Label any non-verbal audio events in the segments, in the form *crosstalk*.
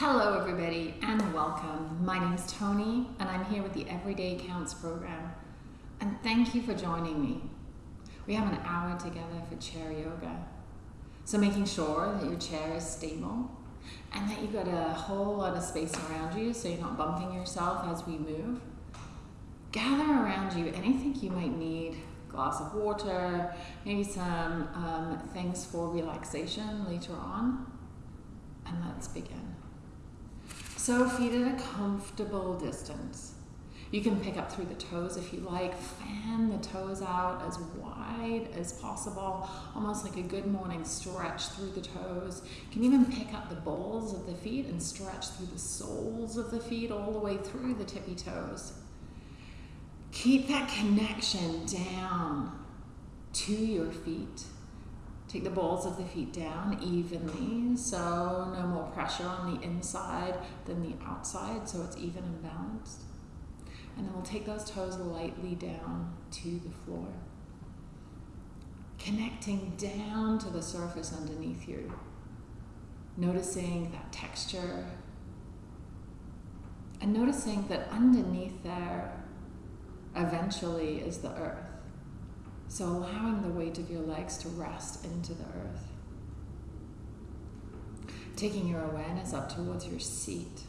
Hello, everybody, and welcome. My name is Tony, and I'm here with the Everyday Counts program. And thank you for joining me. We have an hour together for chair yoga. So, making sure that your chair is stable and that you've got a whole lot of space around you so you're not bumping yourself as we move. Gather around you anything you might need glass of water, maybe some um, things for relaxation later on. And let's begin. So feet at a comfortable distance. You can pick up through the toes if you like. Fan the toes out as wide as possible, almost like a good morning stretch through the toes. You can even pick up the balls of the feet and stretch through the soles of the feet all the way through the tippy toes. Keep that connection down to your feet. Take the balls of the feet down evenly, so no more pressure on the inside than the outside, so it's even and balanced. And then we'll take those toes lightly down to the floor. Connecting down to the surface underneath you. Noticing that texture. And noticing that underneath there eventually is the earth. So allowing the weight of your legs to rest into the earth. Taking your awareness up towards your seat.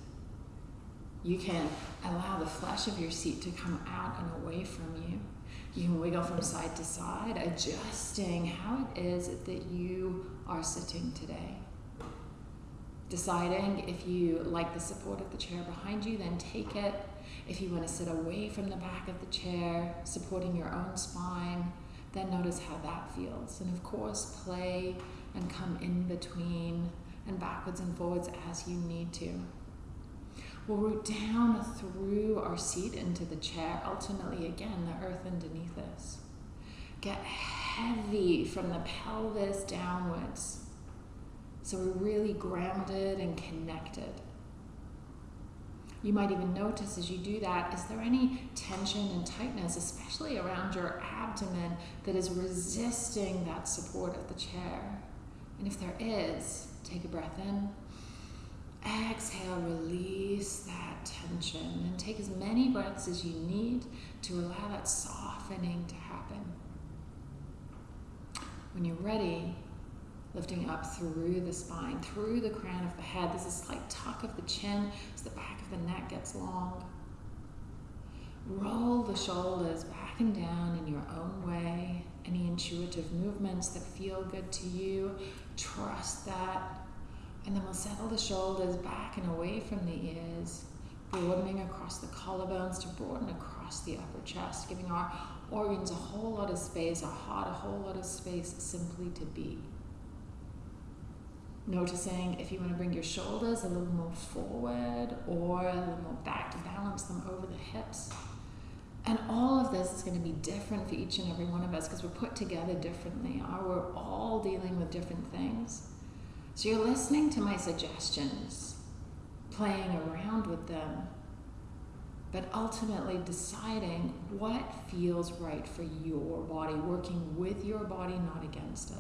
You can allow the flesh of your seat to come out and away from you. You can wiggle from side to side, adjusting how it is that you are sitting today. Deciding if you like the support of the chair behind you, then take it. If you want to sit away from the back of the chair, supporting your own spine, then notice how that feels. And of course, play and come in between and backwards and forwards as you need to. We'll root down through our seat into the chair, ultimately, again, the earth underneath us. Get heavy from the pelvis downwards. So we're really grounded and connected. You might even notice as you do that, is there any tension and tightness, especially around your abdomen, that is resisting that support of the chair? And if there is, take a breath in. Exhale, release that tension, and take as many breaths as you need to allow that softening to happen. When you're ready, lifting up through the spine, through the crown of the head. There's a slight tuck of the chin as the back of the neck gets long. Roll the shoulders back and down in your own way. Any intuitive movements that feel good to you, trust that. And then we'll settle the shoulders back and away from the ears, broadening across the collarbones to broaden across the upper chest, giving our organs a whole lot of space, our heart a whole lot of space simply to be. Noticing if you want to bring your shoulders a little more forward or a little more back to balance them over the hips. And all of this is going to be different for each and every one of us because we're put together differently. or We're all dealing with different things. So you're listening to my suggestions, playing around with them, but ultimately deciding what feels right for your body, working with your body, not against it.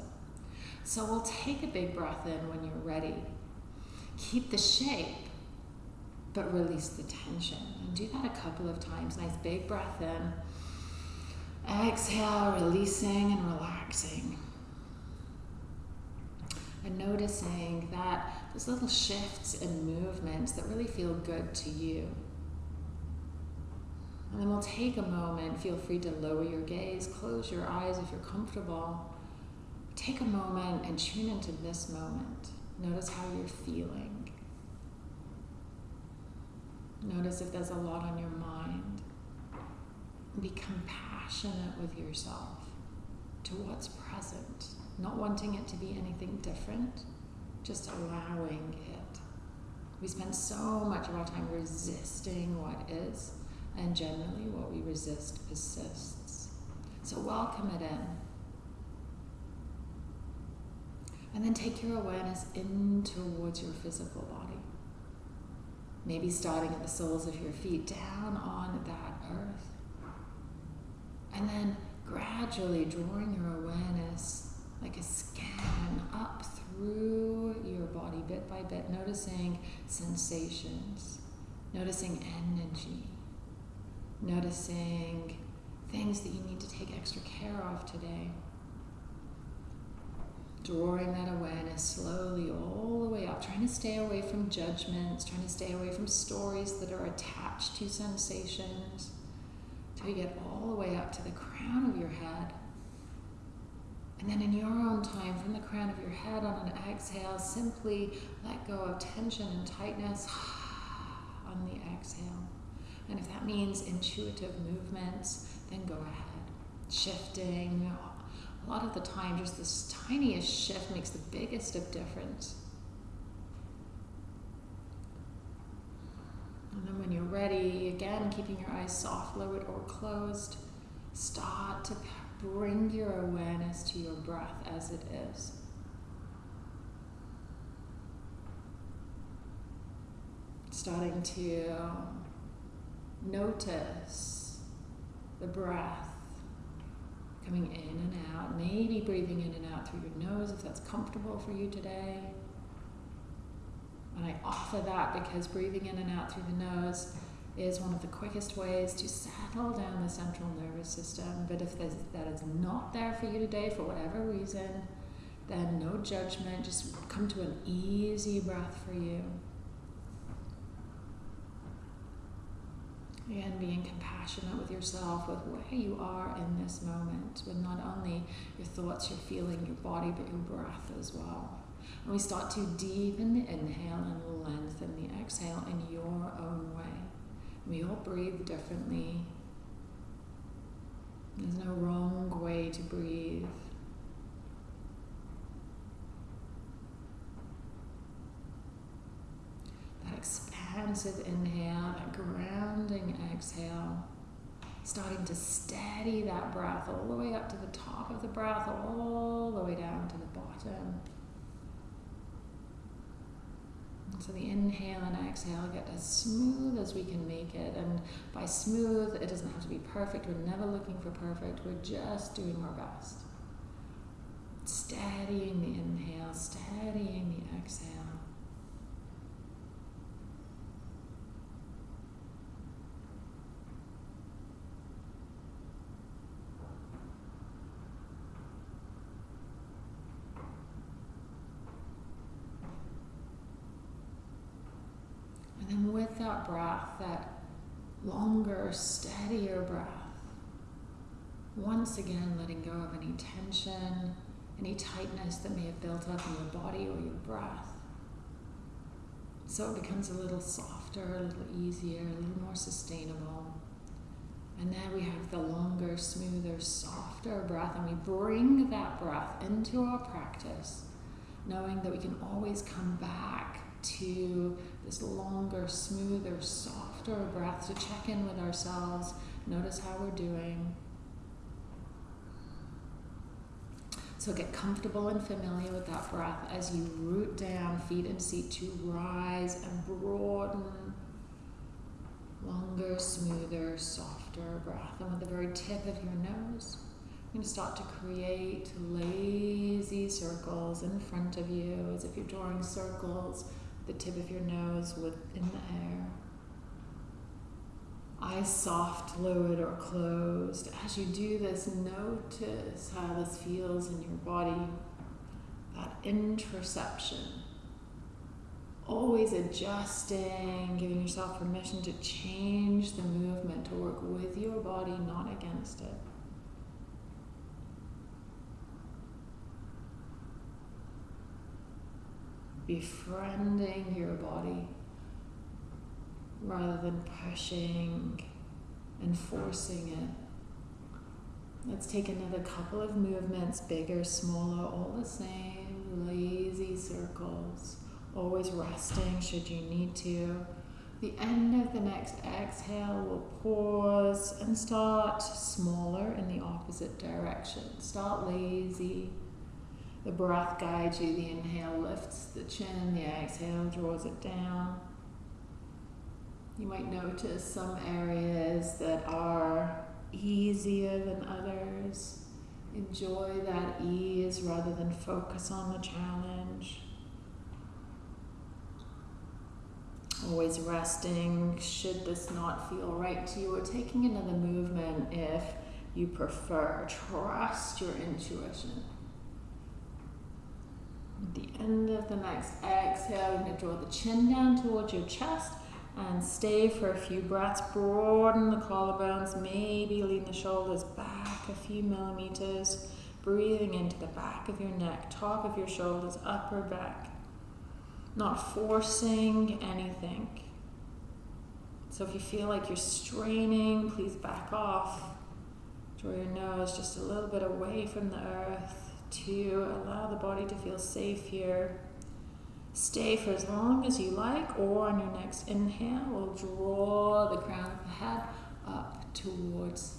So we'll take a big breath in when you're ready. Keep the shape, but release the tension. And do that a couple of times. Nice big breath in. Exhale, releasing and relaxing. And noticing that those little shifts and movements that really feel good to you. And then we'll take a moment. Feel free to lower your gaze, close your eyes if you're comfortable. Take a moment and tune into this moment. Notice how you're feeling. Notice if there's a lot on your mind. Be compassionate with yourself to what's present, not wanting it to be anything different, just allowing it. We spend so much of our time resisting what is, and generally what we resist persists. So welcome it in. And then take your awareness in towards your physical body. Maybe starting at the soles of your feet down on that earth. And then gradually drawing your awareness like a scan up through your body bit by bit, noticing sensations, noticing energy, noticing things that you need to take extra care of today. Drawing that awareness slowly all the way up, trying to stay away from judgments, trying to stay away from stories that are attached to sensations, till you get all the way up to the crown of your head. And then in your own time, from the crown of your head on an exhale, simply let go of tension and tightness *sighs* on the exhale. And if that means intuitive movements, then go ahead. Shifting. A lot of the time, just this tiniest shift makes the biggest of difference. And then when you're ready, again, keeping your eyes soft, lowered, or closed, start to bring your awareness to your breath as it is. Starting to notice the breath coming in and out, maybe breathing in and out through your nose if that's comfortable for you today. And I offer that because breathing in and out through the nose is one of the quickest ways to settle down the central nervous system. But if that is not there for you today for whatever reason, then no judgment, just come to an easy breath for you. And being compassionate with yourself, with where you are in this moment, with not only your thoughts, your feeling, your body, but your breath as well. And we start to deepen the inhale and lengthen the exhale in your own way. We all breathe differently. There's no wrong way to breathe. That expansive inhale, that grounding exhale, starting to steady that breath all the way up to the top of the breath, all the way down to the bottom. So the inhale and exhale get as smooth as we can make it. And by smooth, it doesn't have to be perfect. We're never looking for perfect. We're just doing our best. Steadying the inhale, steadying the exhale. That breath, that longer, steadier breath. Once again, letting go of any tension, any tightness that may have built up in your body or your breath. So it becomes a little softer, a little easier, a little more sustainable. And then we have the longer, smoother, softer breath, and we bring that breath into our practice, knowing that we can always come back to this longer, smoother, softer breath to check in with ourselves, notice how we're doing. So get comfortable and familiar with that breath as you root down, feet and seat to rise and broaden. Longer, smoother, softer breath. And with the very tip of your nose, you're going to start to create lazy circles in front of you as if you're drawing circles the tip of your nose within the air. Eyes soft, lowered, or closed. As you do this, notice how this feels in your body. That interoception. Always adjusting, giving yourself permission to change the movement, to work with your body, not against it. Befriending your body rather than pushing and forcing it. Let's take another couple of movements, bigger, smaller, all the same, lazy circles, always resting should you need to. The end of the next exhale, we'll pause and start smaller in the opposite direction. Start lazy the breath guides you. The inhale lifts the chin, the exhale draws it down. You might notice some areas that are easier than others. Enjoy that ease rather than focus on the challenge. Always resting should this not feel right to you, or taking another movement if you prefer. Trust your intuition. At the end of the next exhale, you're going to draw the chin down towards your chest and stay for a few breaths. Broaden the collarbones, maybe lean the shoulders back a few millimeters. Breathing into the back of your neck, top of your shoulders, upper back. Not forcing anything. So if you feel like you're straining, please back off. Draw your nose just a little bit away from the earth to allow the body to feel safe here. Stay for as long as you like, or on your next inhale, we'll draw the crown of the head up towards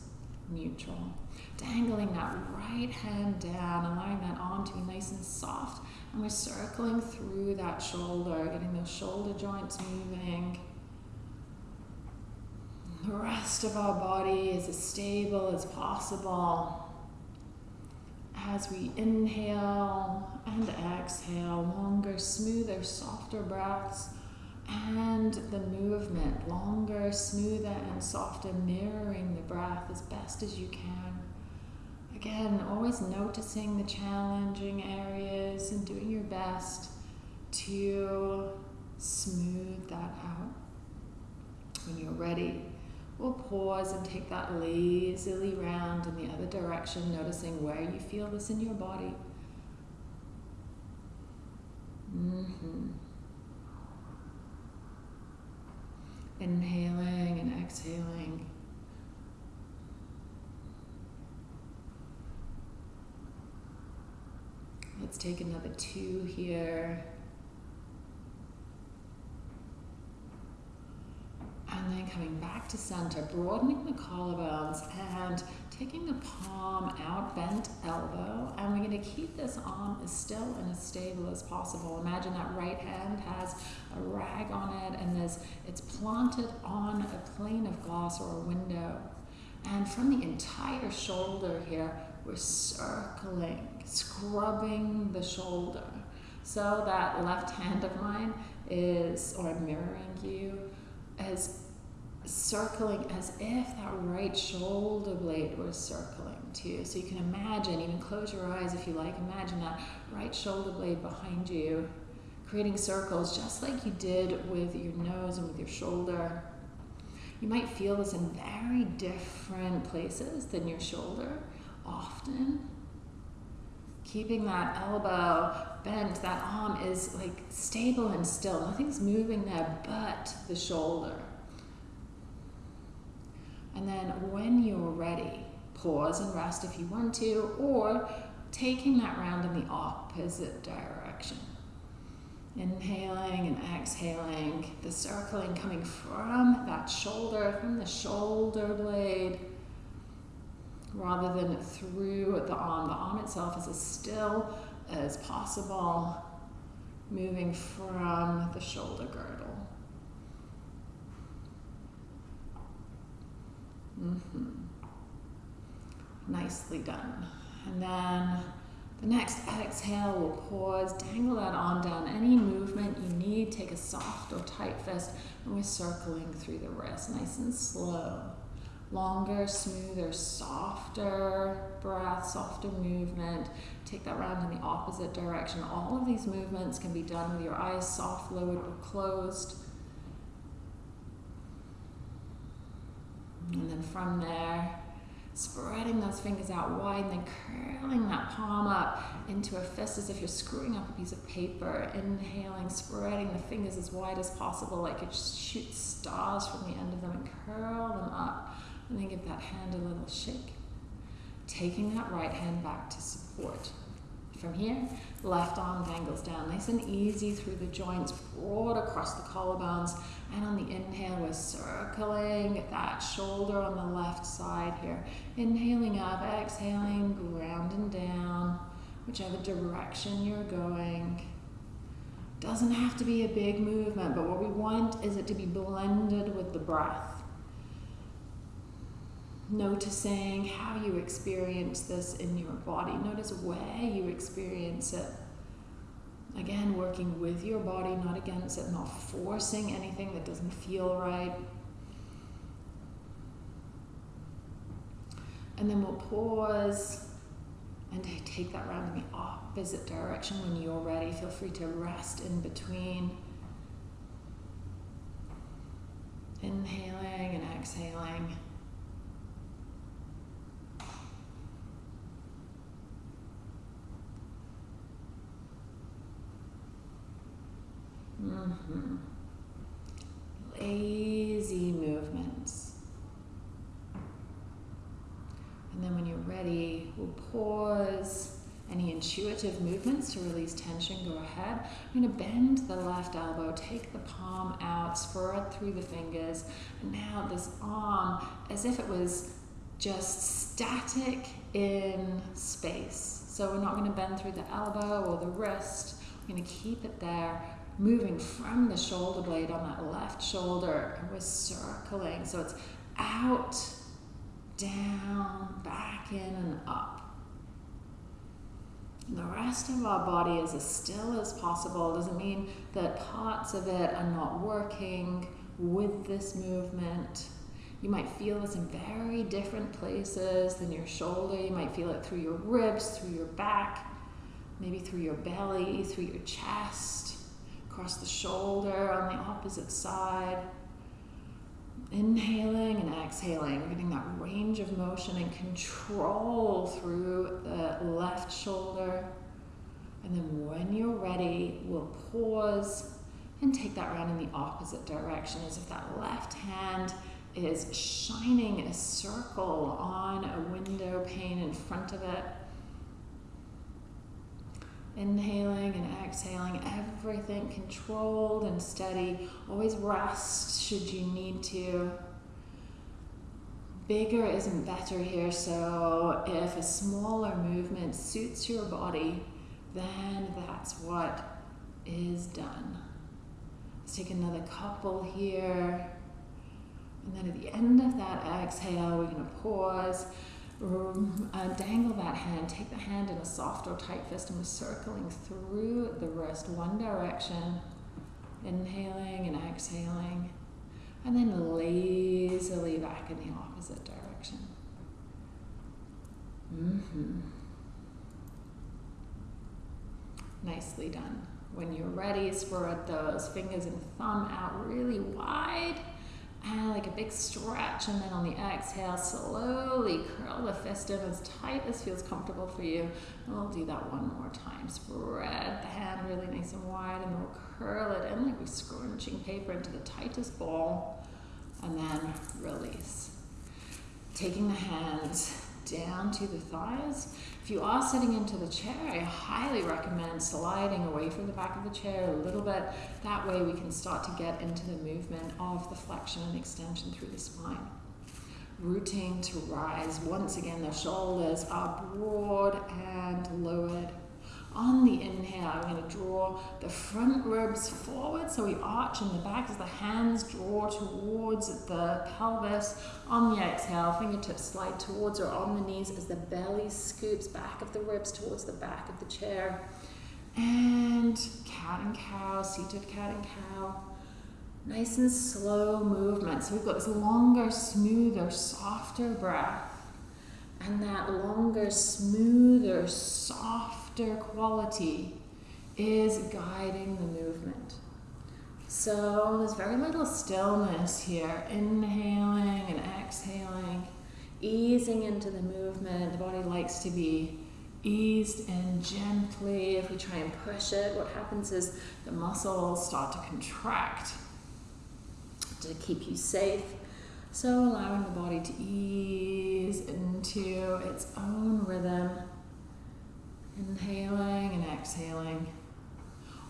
neutral. Dangling that right hand down, allowing that arm to be nice and soft. And we're circling through that shoulder, getting those shoulder joints moving. The rest of our body is as stable as possible as we inhale and exhale, longer, smoother, softer breaths, and the movement, longer, smoother, and softer, mirroring the breath as best as you can. Again, always noticing the challenging areas and doing your best to smooth that out. When you're ready, We'll pause and take that lazily round in the other direction, noticing where you feel this in your body. Mm-hmm. Inhaling and exhaling. Let's take another two here. And then coming back to center, broadening the collarbones and taking the palm out, bent elbow. And we're going to keep this arm as still and as stable as possible. Imagine that right hand has a rag on it and there's, it's planted on a plane of glass or a window. And from the entire shoulder here, we're circling, scrubbing the shoulder. So that left hand of mine is, or I'm mirroring you, as circling as if that right shoulder blade was circling too. So you can imagine, even close your eyes if you like, imagine that right shoulder blade behind you, creating circles just like you did with your nose and with your shoulder. You might feel this in very different places than your shoulder, often. Keeping that elbow bent, that arm is like stable and still. Nothing's moving there but the shoulder. And then when you're ready, pause and rest if you want to, or taking that round in the opposite direction. Inhaling and exhaling, the circling coming from that shoulder, from the shoulder blade, rather than through the arm. The arm itself is as still as possible, moving from the shoulder girdle. Mm-hmm. Nicely done. And then the next exhale, we'll pause, dangle that arm down. Any movement you need, take a soft or tight fist, and we're circling through the wrist, nice and slow. Longer, smoother, softer breath, softer movement. Take that round in the opposite direction. All of these movements can be done with your eyes soft, lowered, or closed. And then from there, spreading those fingers out wide and then curling that palm up into a fist as if you're screwing up a piece of paper. Inhaling, spreading the fingers as wide as possible, like it shoots stars from the end of them and curl them up. And then give that hand a little shake. Taking that right hand back to support. From here, left arm dangles down, nice and easy through the joints, broad across the collarbones. And on the inhale, we're circling that shoulder on the left side here. Inhaling up, exhaling, grounding down, whichever direction you're going. Doesn't have to be a big movement, but what we want is it to be blended with the breath. Noticing how you experience this in your body. Notice where you experience it. Again, working with your body, not against it, not forcing anything that doesn't feel right. And then we'll pause and take that round in the opposite direction when you're ready. Feel free to rest in between. Inhaling and exhaling. Mm-hmm. Lazy movements. And then when you're ready, we'll pause. Any intuitive movements to release tension, go ahead. I'm going to bend the left elbow, take the palm out, spread through the fingers. And now this arm, as if it was just static in space. So we're not going to bend through the elbow or the wrist. We're going to keep it there moving from the shoulder blade on that left shoulder and we're circling. So it's out, down, back in and up. the rest of our body is as still as possible. Doesn't mean that parts of it are not working with this movement. You might feel this in very different places than your shoulder. You might feel it through your ribs, through your back, maybe through your belly, through your chest across the shoulder on the opposite side. Inhaling and exhaling, getting that range of motion and control through the left shoulder. And then when you're ready, we'll pause and take that round in the opposite direction as if that left hand is shining a circle on a window pane in front of it. Inhaling and exhaling, everything controlled and steady. Always rest should you need to. Bigger isn't better here, so if a smaller movement suits your body, then that's what is done. Let's take another couple here. And then at the end of that exhale, we're going to pause dangle that hand, take the hand in a soft or tight fist, and we're circling through the wrist one direction, inhaling and exhaling, and then lazily back in the opposite direction. Mm-hmm. Nicely done. When you're ready, spread those fingers and thumb out really wide like a big stretch and then on the exhale slowly curl the fist in as tight as feels comfortable for you. And we'll do that one more time. Spread the hand really nice and wide and then we'll curl it in like we're scrunching paper into the tightest ball. And then release. Taking the hands down to the thighs if you are sitting into the chair, I highly recommend sliding away from the back of the chair a little bit. That way we can start to get into the movement of the flexion and extension through the spine. Rooting to rise. Once again, the shoulders are broad and lowered on the inhale, I'm going to draw the front ribs forward, so we arch in the back as the hands draw towards the pelvis. On the exhale, fingertips slide towards or on the knees as the belly scoops back of the ribs towards the back of the chair. And cat and cow, seated cat and cow. Nice and slow movement. So we've got this longer, smoother, softer breath. And that longer, smoother, softer softer quality is guiding the movement. So there's very little stillness here, inhaling and exhaling, easing into the movement. The body likes to be eased in gently. If we try and push it, what happens is the muscles start to contract to keep you safe. So allowing the body to ease into its own rhythm Inhaling and exhaling.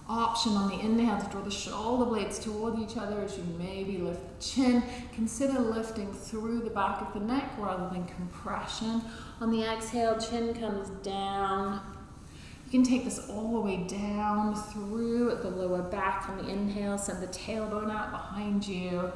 Option on the inhale to draw the shoulder blades toward each other as you maybe lift the chin. Consider lifting through the back of the neck rather than compression. On the exhale, chin comes down. You can take this all the way down through the lower back. On the inhale, send the tailbone out behind you.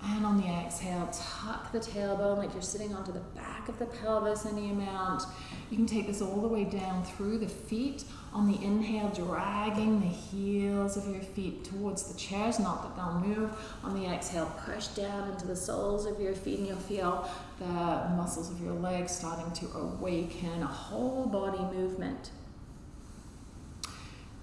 And on the exhale, tuck the tailbone like you're sitting onto the back of the pelvis any amount. You can take this all the way down through the feet. On the inhale, dragging the heels of your feet towards the chairs, not that they'll move. On the exhale, push down into the soles of your feet, and you'll feel the muscles of your legs starting to awaken, a whole body movement.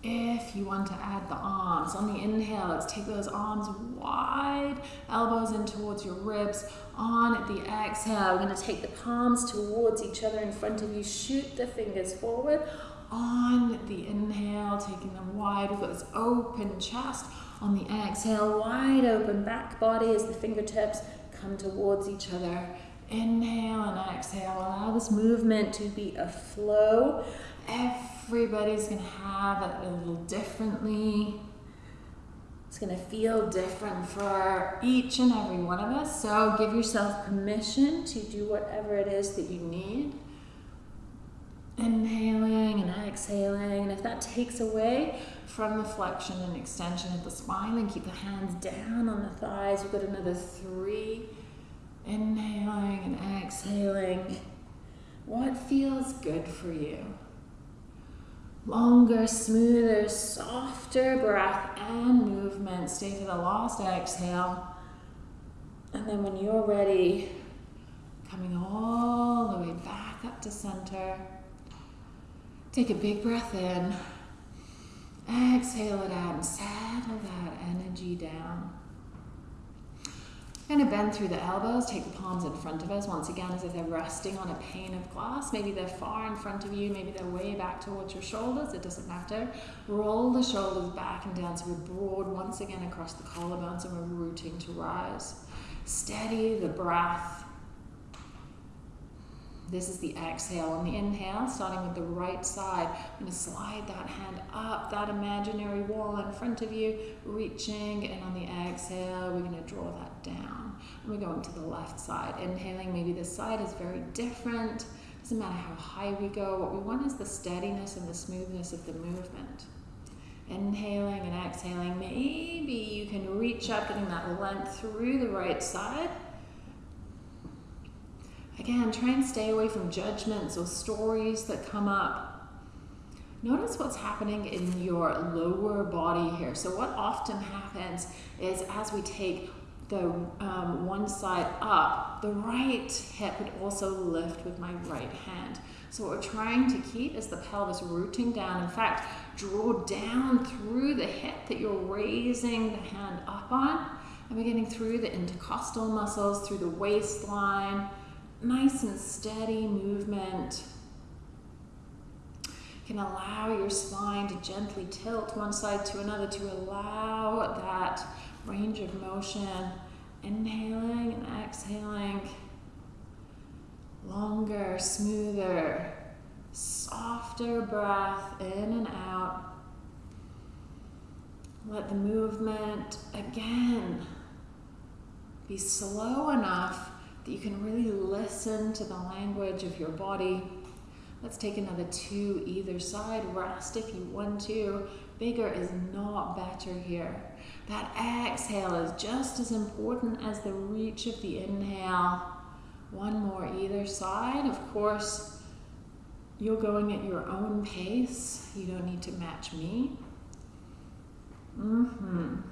If you want to add the arms, on the inhale, let's take those arms wide, elbows in towards your ribs. On the exhale, we're going to take the palms towards each other in front of you. Shoot the fingers forward. On the inhale, taking them wide, we've got this open chest. On the exhale, wide open back body as the fingertips come towards each other. Inhale and exhale. Allow this movement to be a flow. Everybody's going to have it a little differently. It's going to feel different for each and every one of us. So give yourself permission to do whatever it is that you need. Inhaling and exhaling. And if that takes away from the flexion and extension of the spine, then keep the hands down on the thighs. We've got another three. Inhaling and exhaling. What feels good for you? Longer, smoother, softer breath and movement. Stay to the last exhale. And then when you're ready, coming all the way back up to center. Take a big breath in. Exhale it out and settle that energy down. We're going to bend through the elbows, take the palms in front of us, once again as if they're resting on a pane of glass. Maybe they're far in front of you, maybe they're way back towards your shoulders, it doesn't matter. Roll the shoulders back and down so we're broad once again across the collarbones and we're rooting to rise. Steady the breath. This is the exhale. On the inhale, starting with the right side, I'm going to slide that hand up that imaginary wall in front of you, reaching, and on the exhale, we're going to draw that down. And we're going to the left side. Inhaling, maybe this side is very different. Doesn't matter how high we go. What we want is the steadiness and the smoothness of the movement. Inhaling and exhaling, maybe you can reach up, getting that length through the right side. Again, try and stay away from judgments or stories that come up. Notice what's happening in your lower body here. So what often happens is as we take the um, one side up, the right hip would also lift with my right hand. So what we're trying to keep is the pelvis rooting down. In fact, draw down through the hip that you're raising the hand up on. And we're getting through the intercostal muscles, through the waistline, nice and steady movement. You can allow your spine to gently tilt one side to another to allow that range of motion. Inhaling and exhaling. Longer, smoother, softer breath in and out. Let the movement again be slow enough that you can really listen to the language of your body. Let's take another two either side. Rest if you want to. Bigger is not better here. That exhale is just as important as the reach of the inhale. One more either side. Of course, you're going at your own pace. You don't need to match me. Mm-hmm. And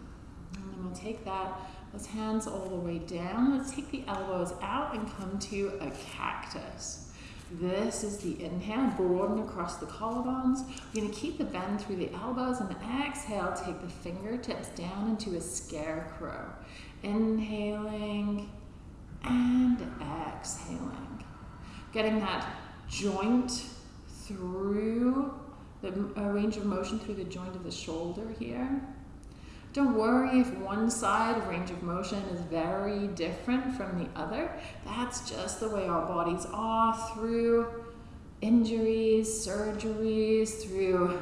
then we'll take that those hands all the way down. Let's take the elbows out and come to a cactus. This is the inhale, broaden across the collarbones. We're to keep the bend through the elbows and exhale, take the fingertips down into a scarecrow. Inhaling and exhaling. Getting that joint through the range of motion through the joint of the shoulder here. Don't worry if one side range of motion is very different from the other. That's just the way our bodies are through injuries, surgeries, through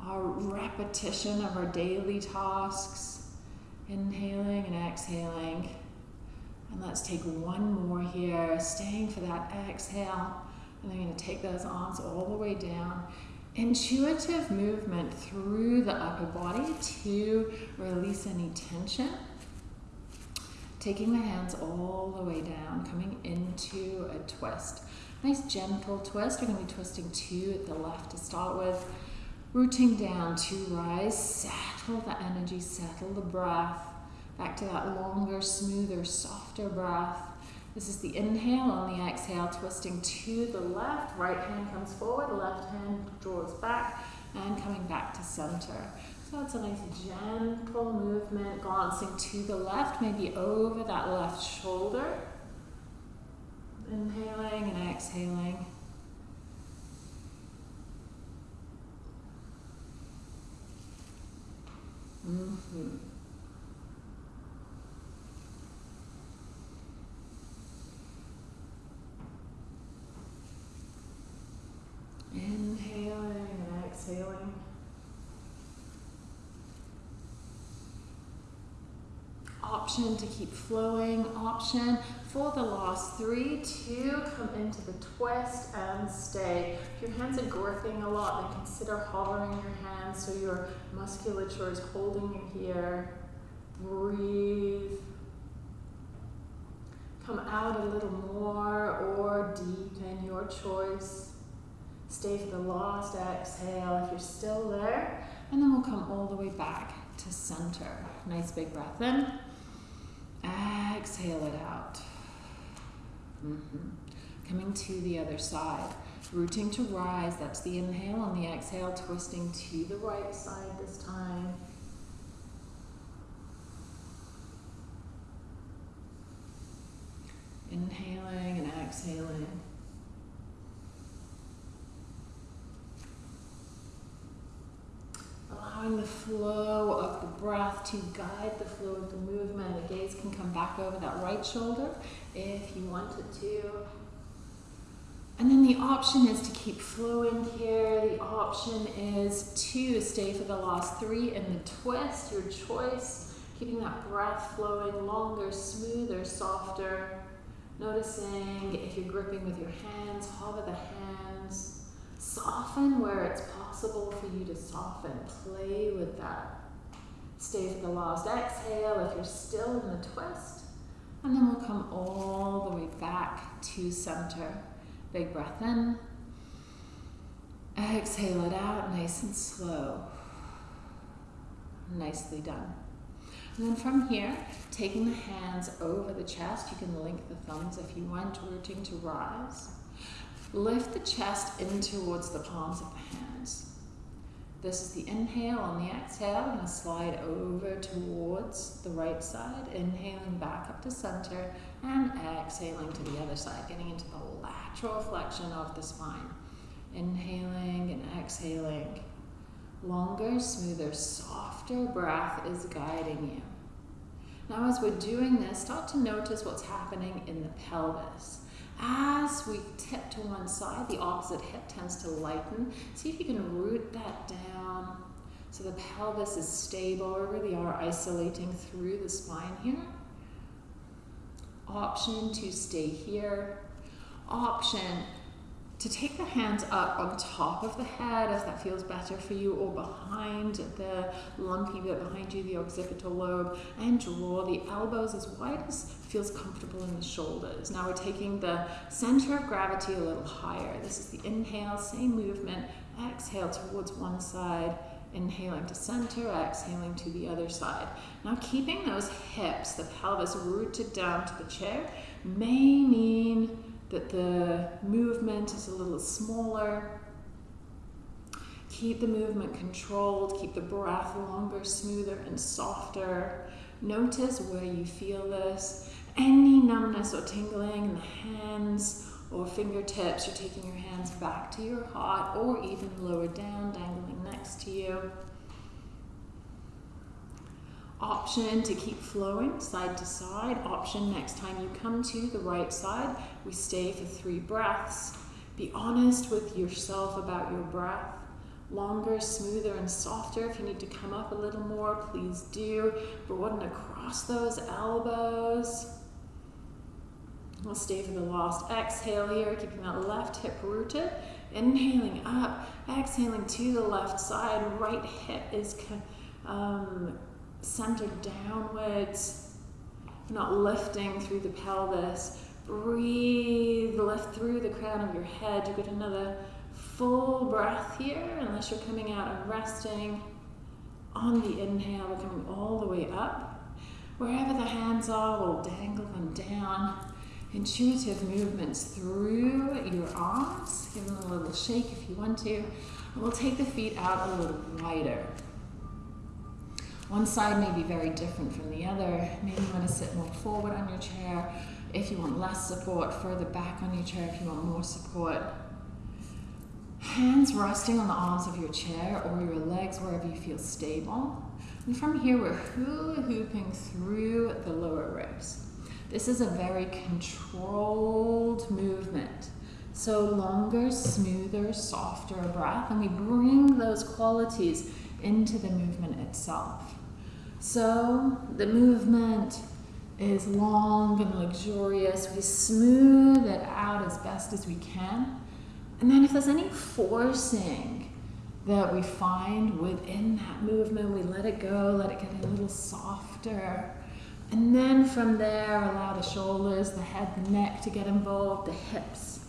our repetition of our daily tasks. Inhaling and exhaling. And let's take one more here, staying for that exhale. And then you're to take those arms all the way down intuitive movement through the upper body to release any tension. Taking the hands all the way down, coming into a twist. Nice gentle twist. We're going to be twisting at the left to start with. Rooting down to rise. Settle the energy, settle the breath. Back to that longer, smoother, softer breath. This is the inhale. On the exhale, twisting to the left. Right hand comes forward, left hand draws back, and coming back to center. So it's a nice gentle movement, glancing to the left, maybe over that left shoulder. Inhaling and exhaling. Mm-hmm. Inhaling and exhaling. Option to keep flowing, option for the last three two, come into the twist and stay. If your hands are gripping a lot, then consider hovering your hands so your musculature is holding you here. Breathe. Come out a little more or deepen your choice. Stay for the last exhale if you're still there. And then we'll come all the way back to center. Nice big breath in. Exhale it out. Mm -hmm. Coming to the other side. Rooting to rise, that's the inhale. On the exhale, twisting to the right side this time. Inhaling and exhaling. Allowing the flow of the breath to guide the flow of the movement. The gaze can come back over that right shoulder if you wanted to. And then the option is to keep flowing here. The option is to stay for the last three in the twist, your choice. Keeping that breath flowing longer, smoother, softer. Noticing if you're gripping with your hands, hover the hands. Soften where it's possible for you to soften. Play with that. Stay for the last exhale if you're still in the twist. And then we'll come all the way back to center. Big breath in. Exhale it out nice and slow. Nicely done. And then from here, taking the hands over the chest, you can link the thumbs if you want, rooting to rise. Lift the chest in towards the palms of the hands. This is the inhale. On the exhale, I'm going to slide over towards the right side, inhaling back up to center, and exhaling to the other side, getting into the lateral flexion of the spine. Inhaling and exhaling. Longer, smoother, softer breath is guiding you. Now, as we're doing this, start to notice what's happening in the pelvis. As we tip to one side, the opposite hip tends to lighten. See if you can root that down so the pelvis is stable. We really are isolating through the spine here. Option to stay here. Option to take the hands up on top of the head if that feels better for you or behind the lumpy bit behind you, the occipital lobe, and draw the elbows as wide as feels comfortable in the shoulders. Now we're taking the center of gravity a little higher. This is the inhale, same movement. Exhale towards one side, inhaling to center, exhaling to the other side. Now keeping those hips, the pelvis rooted down to the chair, may mean that the movement is a little smaller. Keep the movement controlled, keep the breath longer, smoother, and softer. Notice where you feel this. Any numbness or tingling in the hands or fingertips, you're taking your hands back to your heart or even lower down, dangling next to you option to keep flowing side to side. Option next time you come to the right side, we stay for three breaths. Be honest with yourself about your breath. Longer, smoother, and softer. If you need to come up a little more, please do. Broaden across those elbows. We'll stay for the last exhale here, keeping that left hip rooted. Inhaling up, exhaling to the left side. Right hip is um, centered downwards. Not lifting through the pelvis. Breathe, lift through the crown of your head. You get another full breath here, unless you're coming out and resting. On the inhale, we're coming all the way up. Wherever the hands are, we'll dangle them down. Intuitive movements through your arms. Give them a little shake if you want to. And we'll take the feet out a little wider. One side may be very different from the other. Maybe you want to sit more forward on your chair. If you want less support, further back on your chair if you want more support. Hands resting on the arms of your chair or your legs wherever you feel stable. And from here, we're hula hooping through the lower ribs. This is a very controlled movement. So longer, smoother, softer breath, and we bring those qualities into the movement itself. So the movement is long and luxurious. We smooth it out as best as we can. And then if there's any forcing that we find within that movement, we let it go, let it get a little softer. And then from there, allow the shoulders, the head, the neck to get involved, the hips.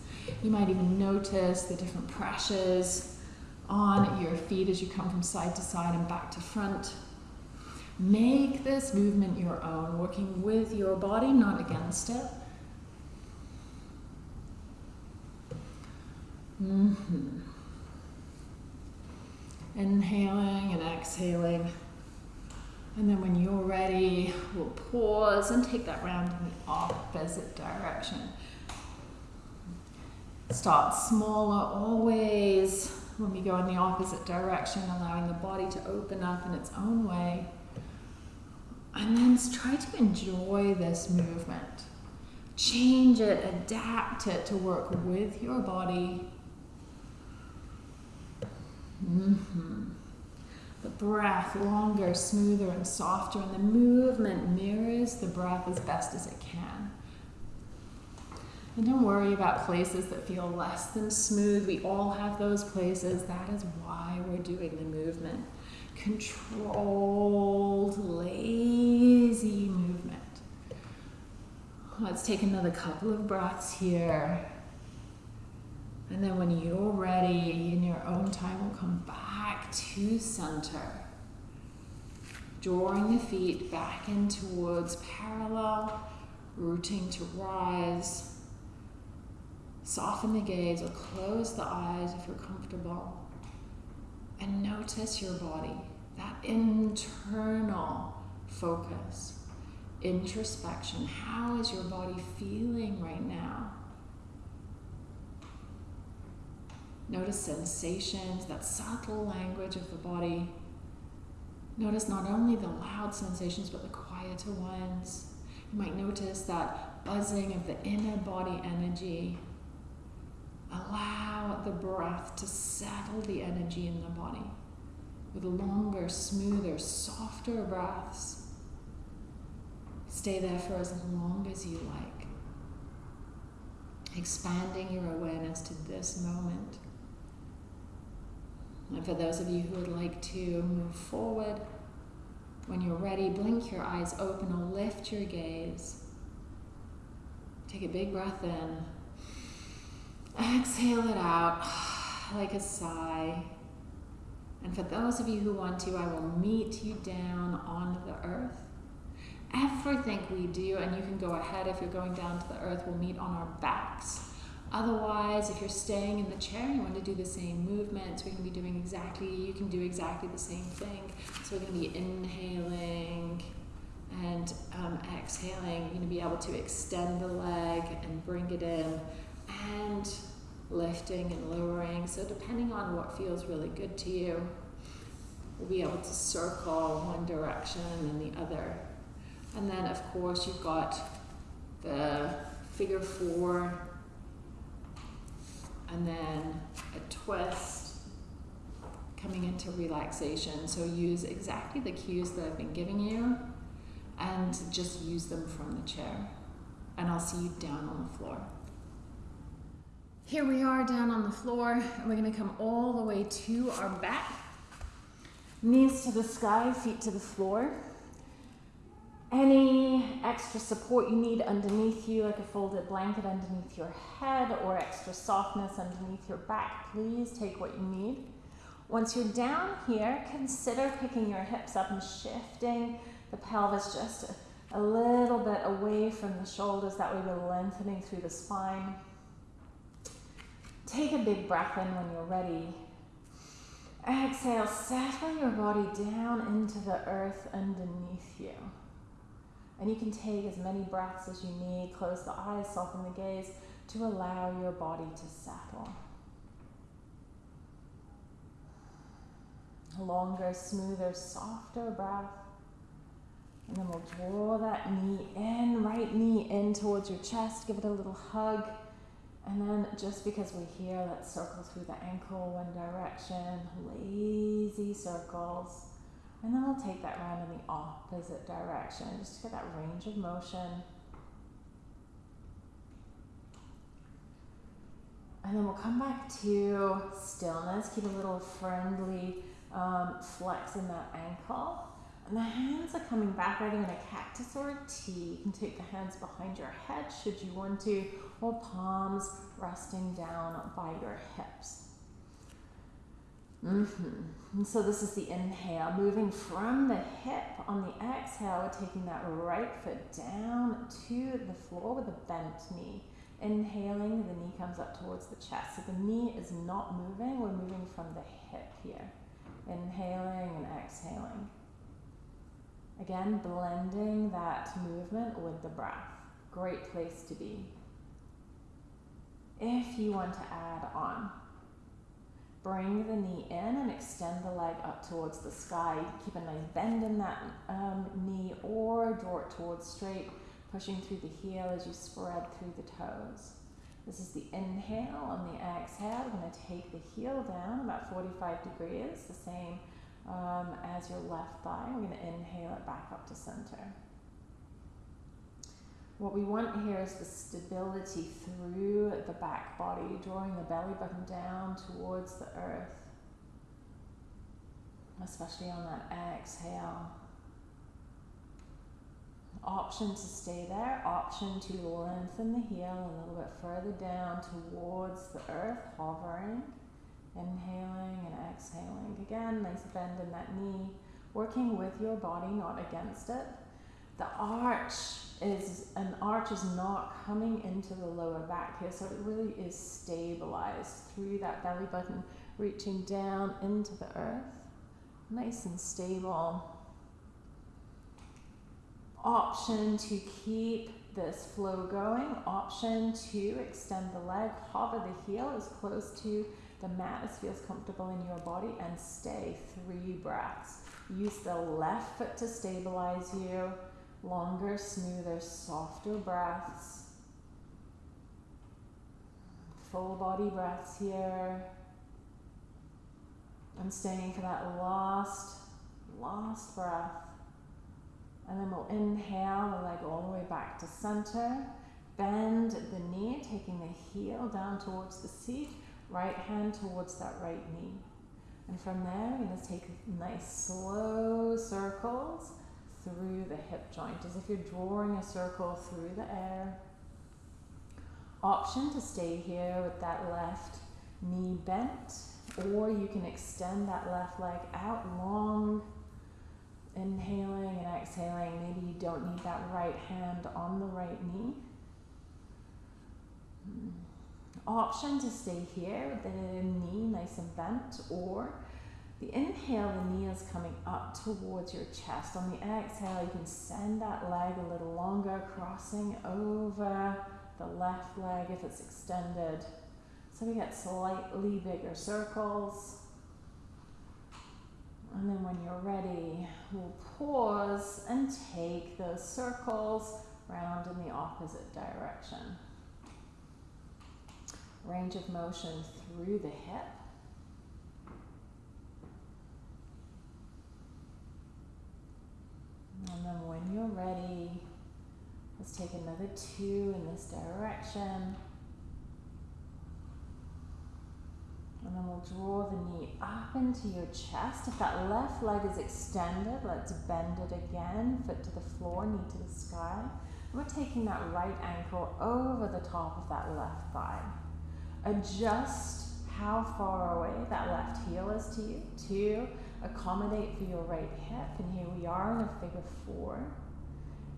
You might even notice the different pressures on your feet as you come from side to side and back to front. Make this movement your own, working with your body, not against it. Mm-hmm. Inhaling and exhaling. And then when you're ready, we'll pause and take that round in the opposite direction. Start smaller always when we go in the opposite direction, allowing the body to open up in its own way. And then try to enjoy this movement. Change it, adapt it to work with your body Mm-hmm. The breath longer, smoother, and softer, and the movement mirrors the breath as best as it can. And don't worry about places that feel less than smooth. We all have those places. That is why we're doing the movement. Controlled, lazy movement. Let's take another couple of breaths here. And then when you're ready, in your own time, we'll come back to center. Drawing the feet back in towards parallel, rooting to rise. Soften the gaze or close the eyes if you're comfortable. And notice your body, that internal focus, interoception. How is your body feeling right now? Notice sensations, that subtle language of the body. Notice not only the loud sensations, but the quieter ones. You might notice that buzzing of the inner body energy. Allow the breath to settle the energy in the body with longer, smoother, softer breaths. Stay there for as long as you like, expanding your awareness to this moment. And for those of you who would like to move forward, when you're ready, blink your eyes open or lift your gaze. Take a big breath in. Exhale it out *sighs* like a sigh. And for those of you who want to, I will meet you down on the earth. Everything we do, and you can go ahead if you're going down to the earth, we'll meet on our backs. Otherwise, if you're staying in the chair, you want to do the same movements. We can be doing exactly, you can do exactly the same thing. So we're going to be inhaling and um, exhaling. You're going to be able to extend the leg and bring it in and lifting and lowering. So depending on what feels really good to you, we'll be able to circle one direction and then the other. And then of course you've got the figure four and then a twist coming into relaxation. So use exactly the cues that I've been giving you and just use them from the chair. And I'll see you down on the floor. Here we are down on the floor, and we're gonna come all the way to our back. Knees to the sky, feet to the floor. Any extra support you need underneath you, like a folded blanket underneath your head, or extra softness underneath your back, please take what you need. Once you're down here, consider picking your hips up and shifting the pelvis just a, a little bit away from the shoulders. That way we're lengthening through the spine. Take a big breath in when you're ready. Exhale, settle your body down into the earth underneath you. And you can take as many breaths as you need. Close the eyes, soften the gaze to allow your body to settle. Longer, smoother, softer breath. And then we'll draw that knee in, right knee in towards your chest. Give it a little hug. And then just because we're here, let's circle through the ankle one direction. Lazy circles. And then we'll take that round in the opposite direction, just to get that range of motion. And then we'll come back to stillness. Keep a little friendly um, flex in that ankle. And the hands are coming back either in a cactus or a T. You can take the hands behind your head should you want to, or palms resting down by your hips. Mm-hmm. And so this is the inhale, moving from the hip on the exhale, we're taking that right foot down to the floor with a bent knee. Inhaling, the knee comes up towards the chest. So the knee is not moving, we're moving from the hip here. Inhaling and exhaling. Again, blending that movement with the breath. Great place to be. If you want to add on, Bring the knee in and extend the leg up towards the sky. Keep a nice bend in that um, knee or draw it towards straight, pushing through the heel as you spread through the toes. This is the inhale. On the exhale, we're going to take the heel down about 45 degrees, the same um, as your left thigh. We're going to inhale it back up to center. What we want here is the stability through the back body, drawing the belly button down towards the earth, especially on that exhale. Option to stay there, option to lengthen the heel a little bit further down towards the earth, hovering, inhaling and exhaling. Again, nice bend in that knee, working with your body, not against it. The arch is an arch is not coming into the lower back here, so it really is stabilized through that belly button, reaching down into the earth. Nice and stable. Option to keep this flow going. Option to extend the leg, hover the heel as close to the mat as feels comfortable in your body, and stay three breaths. Use the left foot to stabilize you longer, smoother, softer breaths. Full body breaths here. I'm staying for that last, last breath. And then we'll inhale the leg all the way back to center. Bend the knee, taking the heel down towards the seat. Right hand towards that right knee. And from there, we're going to take nice slow circles through the hip joint as if you're drawing a circle through the air. Option to stay here with that left knee bent, or you can extend that left leg out long, inhaling and exhaling. Maybe you don't need that right hand on the right knee. Hmm. Option to stay here with the knee nice and bent, or the inhale, the knee is coming up towards your chest. On the exhale, you can send that leg a little longer, crossing over the left leg if it's extended. So we get slightly bigger circles. And then when you're ready, we'll pause and take those circles round in the opposite direction. Range of motion through the hip. And then when you're ready, let's take another two in this direction. And then we'll draw the knee up into your chest. If that left leg is extended, let's bend it again. Foot to the floor, knee to the sky. We're taking that right ankle over the top of that left thigh. Adjust how far away that left heel is to you to accommodate for your right hip. And here we are in a figure four.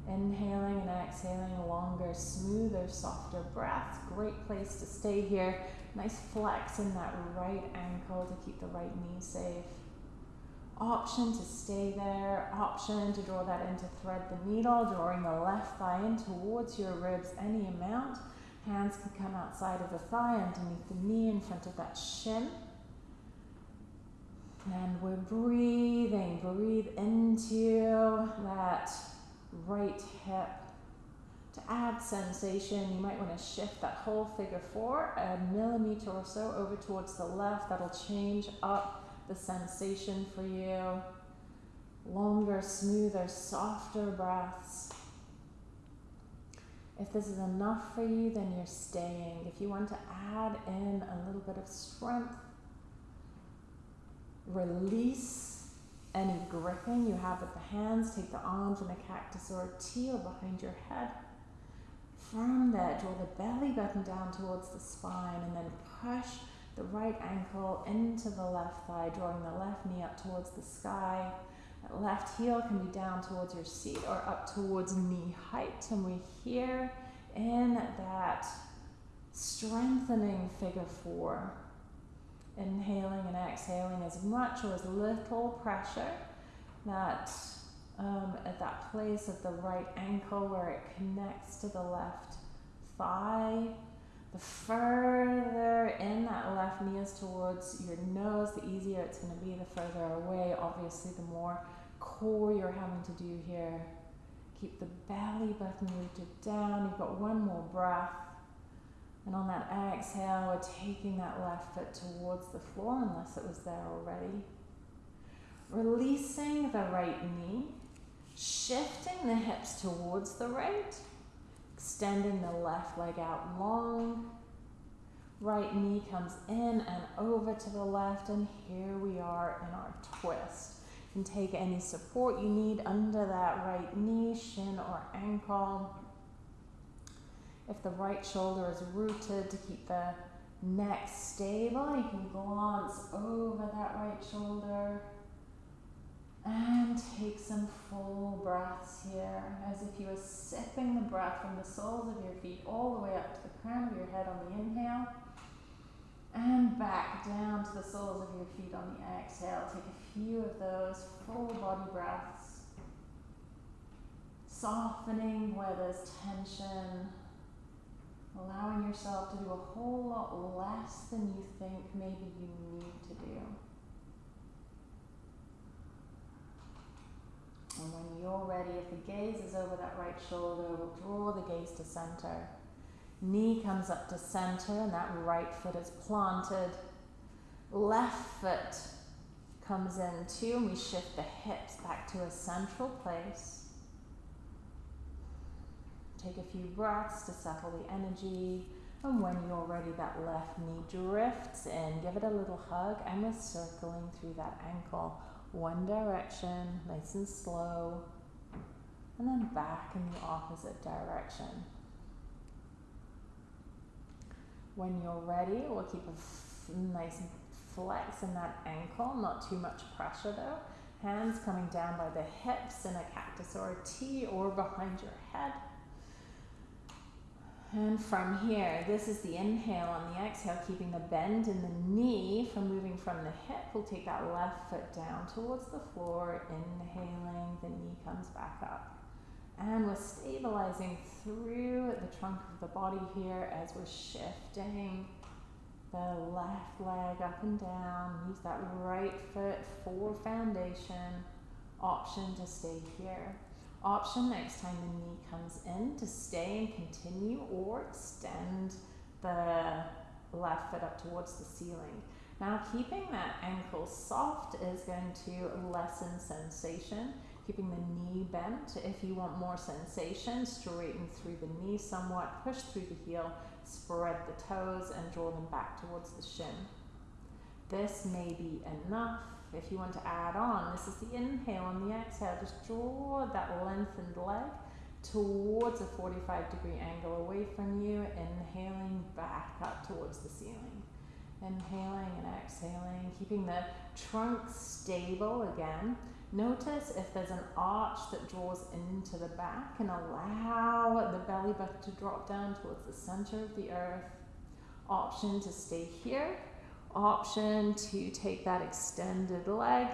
Inhaling and exhaling longer, smoother, softer breaths. Great place to stay here. Nice flex in that right ankle to keep the right knee safe. Option to stay there. Option to draw that in to thread the needle, drawing the left thigh in towards your ribs any amount. Hands can come outside of the thigh, underneath the knee, in front of that shin. And we're breathing. Breathe into that right hip. To add sensation, you might want to shift that whole figure four a millimeter or so over towards the left. That'll change up the sensation for you. Longer, smoother, softer breaths. If this is enough for you, then you're staying. If you want to add in a little bit of strength, release any gripping you have with the hands, take the arms in a cactus or a teal behind your head. From there, draw the belly button down towards the spine and then push the right ankle into the left thigh, drawing the left knee up towards the sky. That left heel can be down towards your seat or up towards knee height. And we're here in that strengthening figure four inhaling and exhaling as much or as little pressure that um, at that place of the right ankle where it connects to the left thigh. The further in that left knee is towards your nose, the easier it's going to be. The further away, obviously, the more core you're having to do here. Keep the belly button rooted down. You've got one more breath. And on that exhale, we're taking that left foot towards the floor unless it was there already. Releasing the right knee, shifting the hips towards the right, extending the left leg out long. Right knee comes in and over to the left, and here we are in our twist. Can take any support you need under that right knee, shin, or ankle. If the right shoulder is rooted to keep the neck stable, you can glance over that right shoulder and take some full breaths here as if you were sipping the breath from the soles of your feet all the way up to the crown of your head on the inhale and back down to the soles of your feet on the exhale. Take a few of those full body breaths, softening where there's tension allowing yourself to do a whole lot less than you think maybe you need to do. And when you're ready, if the gaze is over that right shoulder, we'll draw the gaze to center. Knee comes up to center, and that right foot is planted. Left foot comes in too, and we shift the hips back to a central place. Take a few breaths to settle the energy. And when you're ready, that left knee drifts in. Give it a little hug and we're circling through that ankle. One direction, nice and slow. And then back in the opposite direction. When you're ready, we'll keep a nice flex in that ankle, not too much pressure though. Hands coming down by the hips in a cactus or a T or behind your head. And from here, this is the inhale on the exhale, keeping the bend in the knee from moving from the hip. We'll take that left foot down towards the floor, inhaling, the knee comes back up. And we're stabilizing through the trunk of the body here as we're shifting the left leg up and down. Use that right foot for foundation. Option to stay here option next time the knee comes in to stay and continue or extend the left foot up towards the ceiling. Now keeping that ankle soft is going to lessen sensation. Keeping the knee bent. If you want more sensation, straighten through the knee somewhat, push through the heel, spread the toes and draw them back towards the shin. this may be enough. If you want to add on, this is the inhale On the exhale. Just draw that lengthened leg towards a 45 degree angle away from you, inhaling back up towards the ceiling. Inhaling and exhaling, keeping the trunk stable again. Notice if there's an arch that draws into the back and allow the belly button to drop down towards the center of the earth. Option to stay here. Option to take that extended leg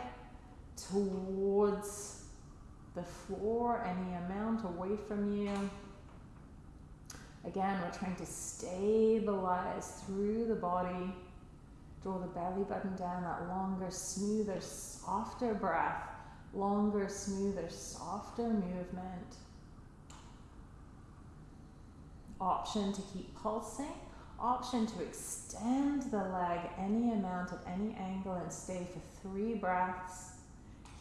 towards the floor, any amount away from you. Again, we're trying to stabilize through the body. Draw the belly button down, that longer, smoother, softer breath. Longer, smoother, softer movement. Option to keep pulsing. Option to extend the leg any amount at any angle and stay for three breaths.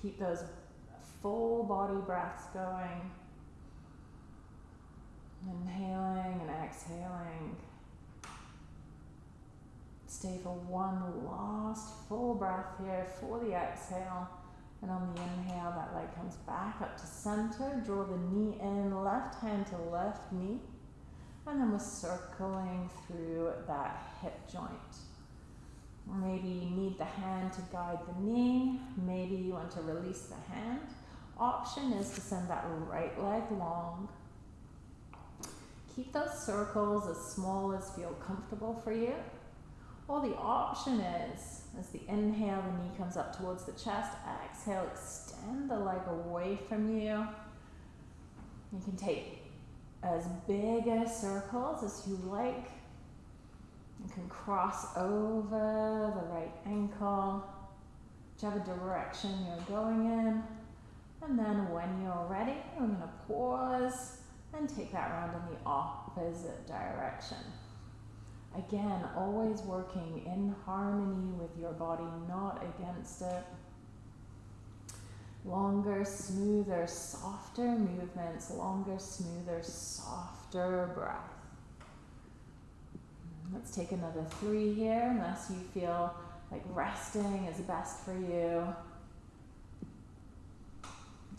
Keep those full body breaths going. Inhaling and exhaling. Stay for one last full breath here for the exhale. And on the inhale, that leg comes back up to center. Draw the knee in, left hand to left knee. And then we're circling through that hip joint. Maybe you need the hand to guide the knee. Maybe you want to release the hand option is to send that right leg long. Keep those circles as small as feel comfortable for you. Or the option is, as the inhale, the knee comes up towards the chest. Exhale, extend the leg away from you. You can take as big a circles as you like. You can cross over the right ankle, whichever direction you're going in. And then when you're ready, we're going to pause and take that round in the opposite direction. Again, always working in harmony with your body, not against it. Longer, smoother, softer movements, longer, smoother, softer breath. Hmm, let's take another three here, unless you feel like resting is best for you.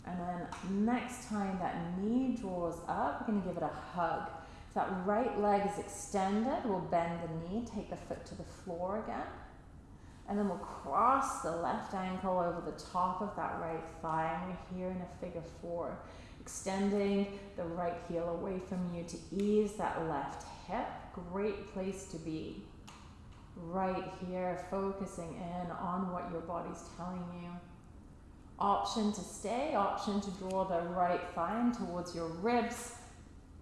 And then next time that knee draws up, we're to give it a hug. That right leg is extended. We'll bend the knee, take the foot to the floor again. And then we'll cross the left ankle over the top of that right thigh. And we're here in a figure four, extending the right heel away from you to ease that left hip. Great place to be. Right here, focusing in on what your body's telling you. Option to stay, option to draw the right thigh towards your ribs.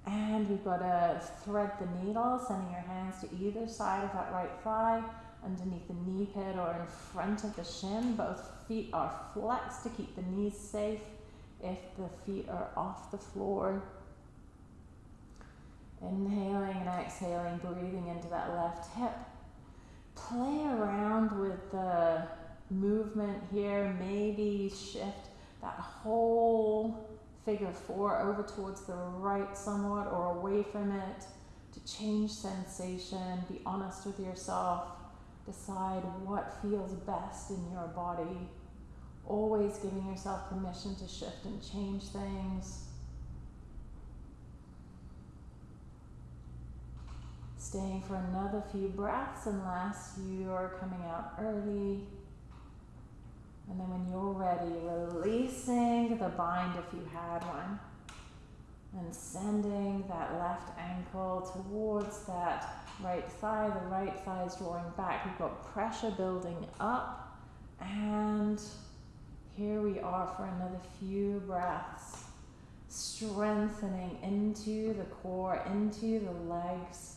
And we've got to thread the needle, sending your hands to either side of that right thigh, underneath the knee pit or in front of the shin. Both feet are flexed to keep the knees safe if the feet are off the floor. Inhaling and exhaling, breathing into that left hip. Play around with the movement here, maybe shift that whole figure four over towards the right somewhat or away from it to change sensation, be honest with yourself, decide what feels best in your body. Always giving yourself permission to shift and change things. Staying for another few breaths unless you are coming out early. And then when you're ready, releasing the bind if you had one. And sending that left ankle towards that right thigh. The right thigh is drawing back. We've got pressure building up. And here we are for another few breaths. Strengthening into the core, into the legs.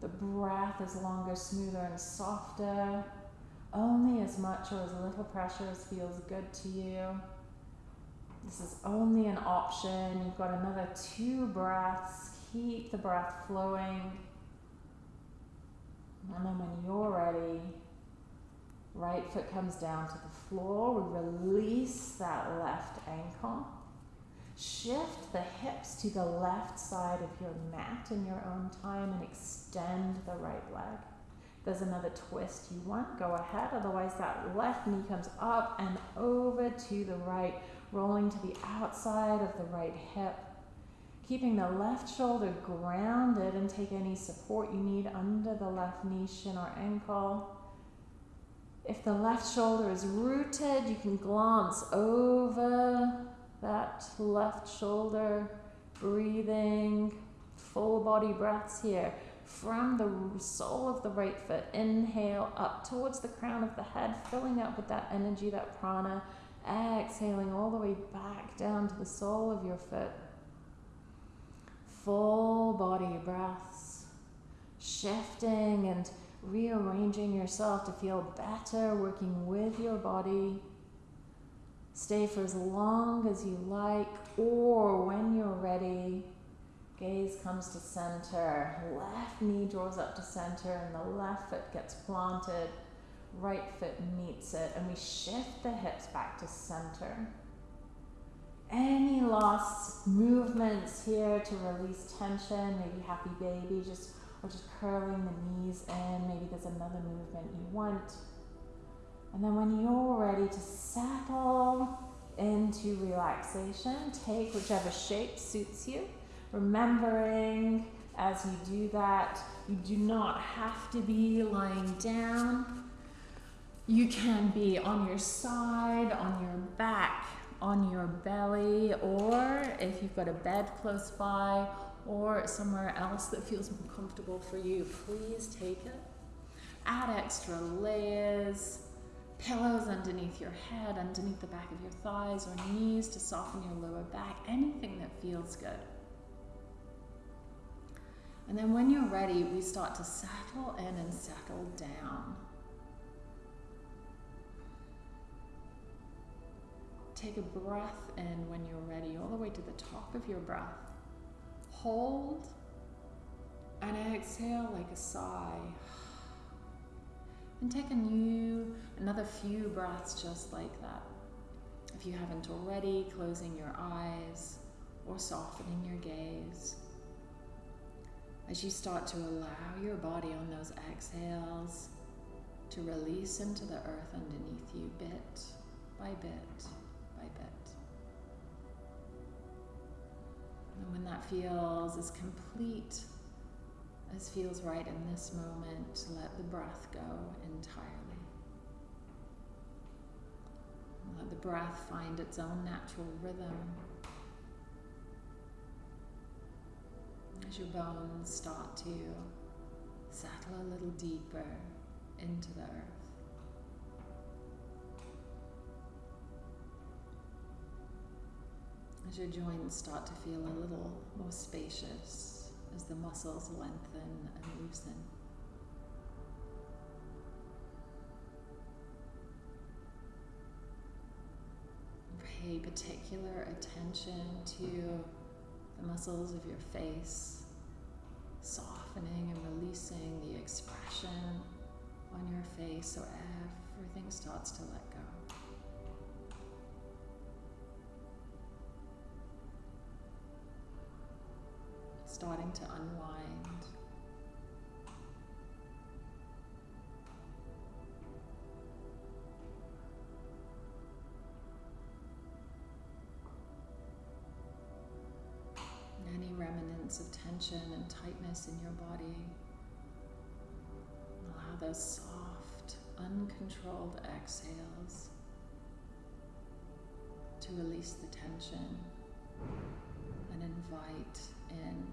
The breath is longer, smoother, and softer only as much or as little pressure as feels good to you. This is only an option. You've got another two breaths. Keep the breath flowing. And then when you're ready, right foot comes down to the floor. We release that left ankle. Shift the hips to the left side of your mat in your own time and extend the right leg. There's another twist you want, go ahead. Otherwise, that left knee comes up and over to the right, rolling to the outside of the right hip. Keeping the left shoulder grounded and take any support you need under the left knee, shin, or ankle. If the left shoulder is rooted, you can glance over that left shoulder, breathing, full body breaths here. From the sole of the right foot, inhale up towards the crown of the head, filling up with that energy, that prana. Exhaling all the way back down to the sole of your foot. Full body breaths, shifting and rearranging yourself to feel better, working with your body. Stay for as long as you like, or when you're ready, gaze comes to center. Left knee draws up to center, and the left foot gets planted. Right foot meets it, and we shift the hips back to center. Any last movements here to release tension, maybe happy baby, just or just curling the knees in. Maybe there's another movement you want. And then when you're ready to settle into relaxation, take whichever shape suits you. Remembering as you do that, you do not have to be lying down. You can be on your side, on your back, on your belly, or if you've got a bed close by, or somewhere else that feels more comfortable for you, please take it. Add extra layers, pillows underneath your head, underneath the back of your thighs or knees to soften your lower back, anything that feels good. And then when you're ready, we start to settle in and settle down. Take a breath in when you're ready, all the way to the top of your breath. Hold and exhale like a sigh. And take a new, another few breaths just like that. If you haven't already, closing your eyes or softening your gaze. As you start to allow your body on those exhales to release into the earth underneath you bit by bit by bit. And when that feels as complete as feels right in this moment, let the breath go entirely. Let the breath find its own natural rhythm. As your bones start to settle a little deeper into the earth. As your joints start to feel a little more spacious as the muscles lengthen and loosen. Pay particular attention to the muscles of your face, softening and releasing the expression on your face so everything starts to let go. Starting to unwind. Tension and tightness in your body. Allow those soft, uncontrolled exhales to release the tension and invite in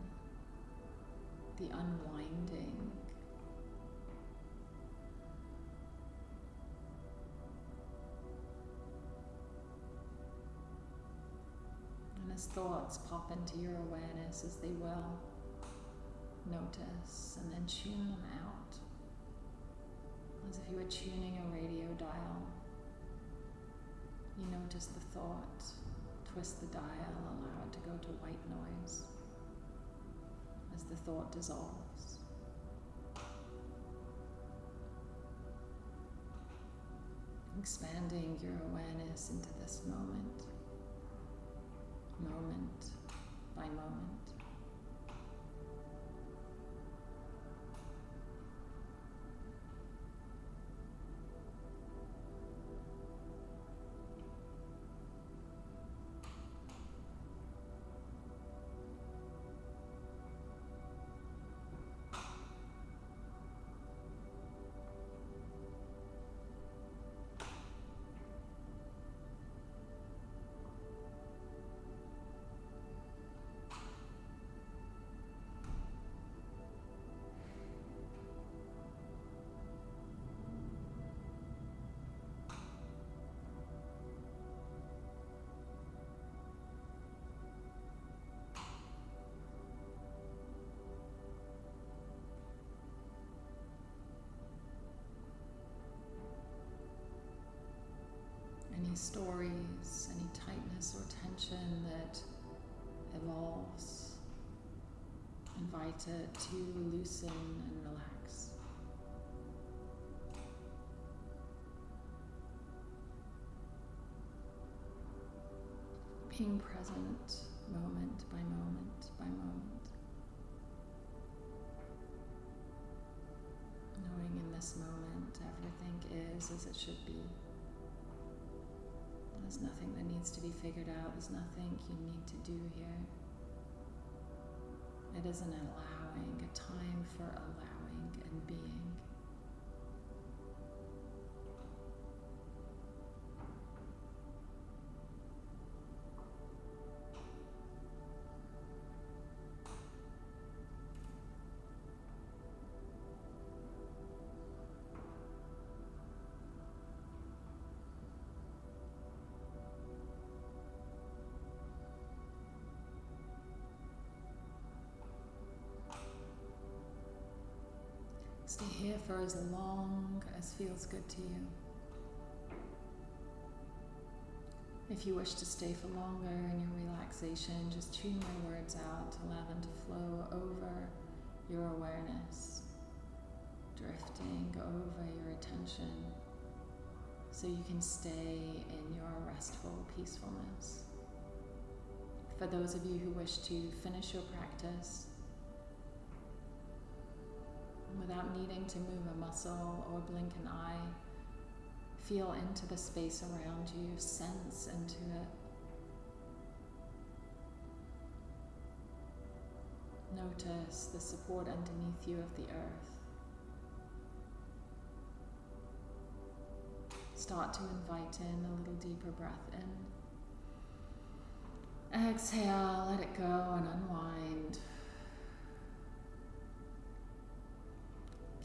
the unwinding. And as thoughts pop into your awareness, as they will, notice and then tune them out. As if you were tuning a radio dial. You notice the thought, twist the dial, allow it to go to white noise as the thought dissolves. Expanding your awareness into this moment, moment by moment. Stories, any tightness or tension that evolves. Invite it to loosen and relax. Being present moment by moment by moment. Knowing in this moment everything is as it should be. There's nothing that needs to be figured out, there's nothing you need to do here. It is an allowing, a time for allowing and being. Stay here for as long as feels good to you. If you wish to stay for longer in your relaxation, just tune your words out allow them to flow over your awareness, drifting over your attention so you can stay in your restful peacefulness. For those of you who wish to finish your practice, without needing to move a muscle or blink an eye. Feel into the space around you, sense into it. Notice the support underneath you of the earth. Start to invite in a little deeper breath in. Exhale, let it go and unwind.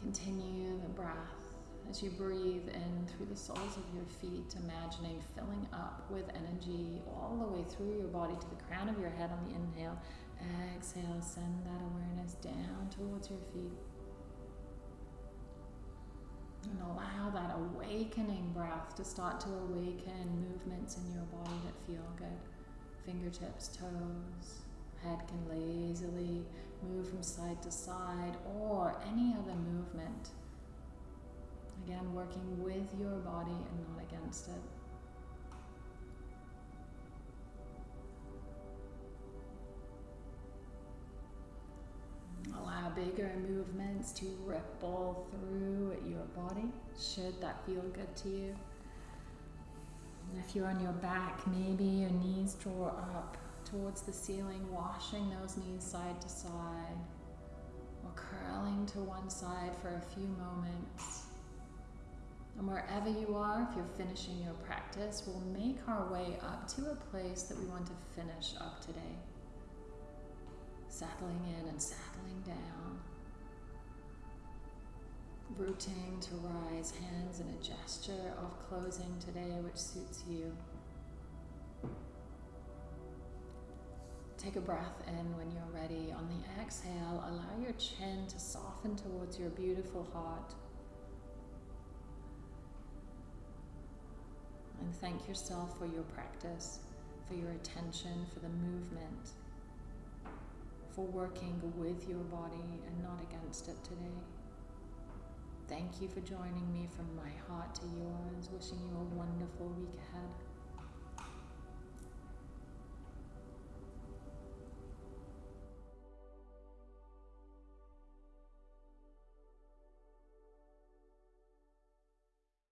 Continue the breath as you breathe in through the soles of your feet, imagining filling up with energy all the way through your body to the crown of your head on the inhale. Exhale, send that awareness down towards your feet. And allow that awakening breath to start to awaken movements in your body that feel good. Fingertips, toes, head can lazily move from side to side or any other movement. Again, working with your body and not against it. Allow bigger movements to ripple through your body, should that feel good to you. If you're on your back, maybe your knees draw up towards the ceiling, washing those knees side to side, or curling to one side for a few moments. And wherever you are, if you're finishing your practice, we'll make our way up to a place that we want to finish up today. Settling in and settling down. Rooting to rise, hands in a gesture of closing today, which suits you. Take a breath in when you're ready. On the exhale, allow your chin to soften towards your beautiful heart. And thank yourself for your practice, for your attention, for the movement, for working with your body and not against it today. Thank you for joining me from my heart to yours. Wishing you a wonderful week ahead.